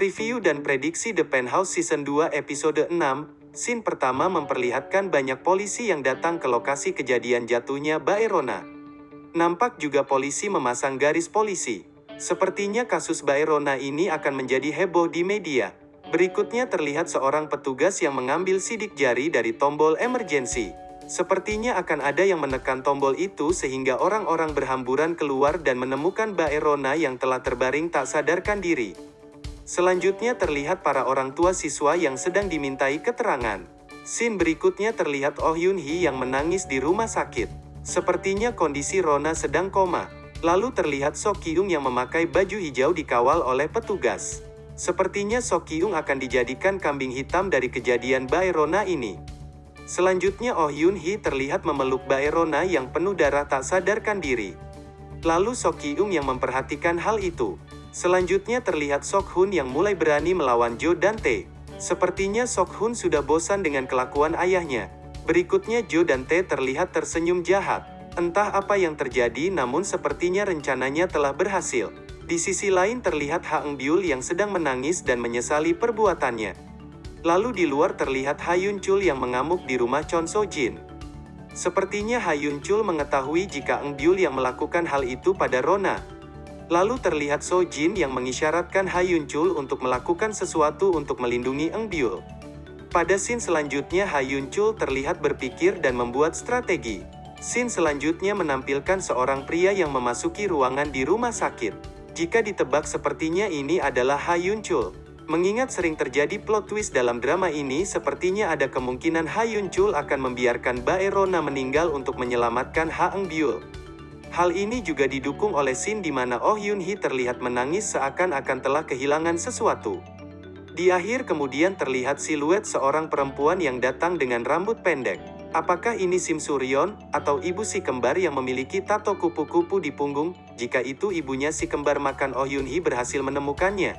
Preview dan prediksi The Penthouse Season 2 episode 6, scene pertama memperlihatkan banyak polisi yang datang ke lokasi kejadian jatuhnya Baerona. Nampak juga polisi memasang garis polisi. Sepertinya kasus Baerona ini akan menjadi heboh di media. Berikutnya terlihat seorang petugas yang mengambil sidik jari dari tombol emergency. Sepertinya akan ada yang menekan tombol itu sehingga orang-orang berhamburan keluar dan menemukan Baerona yang telah terbaring tak sadarkan diri. Selanjutnya terlihat para orang tua siswa yang sedang dimintai keterangan. Scene berikutnya terlihat Oh Yun Hee yang menangis di rumah sakit. Sepertinya kondisi Rona sedang koma. Lalu terlihat Sok Kyung yang memakai baju hijau dikawal oleh petugas. Sepertinya Sok Kyung akan dijadikan kambing hitam dari kejadian Bae Rona ini. Selanjutnya Oh Yun Hee terlihat memeluk Bae Rona yang penuh darah tak sadarkan diri. Lalu Sok Kyung yang memperhatikan hal itu. Selanjutnya terlihat Sok Hun yang mulai berani melawan Jo dan Tae. Sepertinya Sok Hun sudah bosan dengan kelakuan ayahnya. Berikutnya Jo dan Tae terlihat tersenyum jahat. Entah apa yang terjadi namun sepertinya rencananya telah berhasil. Di sisi lain terlihat Ha Eng Byul yang sedang menangis dan menyesali perbuatannya. Lalu di luar terlihat Ha Yun Chul yang mengamuk di rumah Chon So Jin. Sepertinya Ha Yun Chul mengetahui jika Eng Byul yang melakukan hal itu pada Rona. Lalu terlihat So Jin yang mengisyaratkan Ha Yun Chul untuk melakukan sesuatu untuk melindungi Eng Byul. Pada scene selanjutnya Ha Yun Chul terlihat berpikir dan membuat strategi. Scene selanjutnya menampilkan seorang pria yang memasuki ruangan di rumah sakit. Jika ditebak sepertinya ini adalah Ha Yun Chul. Mengingat sering terjadi plot twist dalam drama ini, sepertinya ada kemungkinan Ha Yun Chul akan membiarkan Bae Rona meninggal untuk menyelamatkan Ha Eng Byul. Hal ini juga didukung oleh scene di mana Oh Yun Hee terlihat menangis seakan-akan telah kehilangan sesuatu. Di akhir kemudian terlihat siluet seorang perempuan yang datang dengan rambut pendek. Apakah ini Sim Suryon, atau ibu si kembar yang memiliki tato kupu-kupu di punggung? Jika itu ibunya si kembar makan Oh Yun Hee berhasil menemukannya.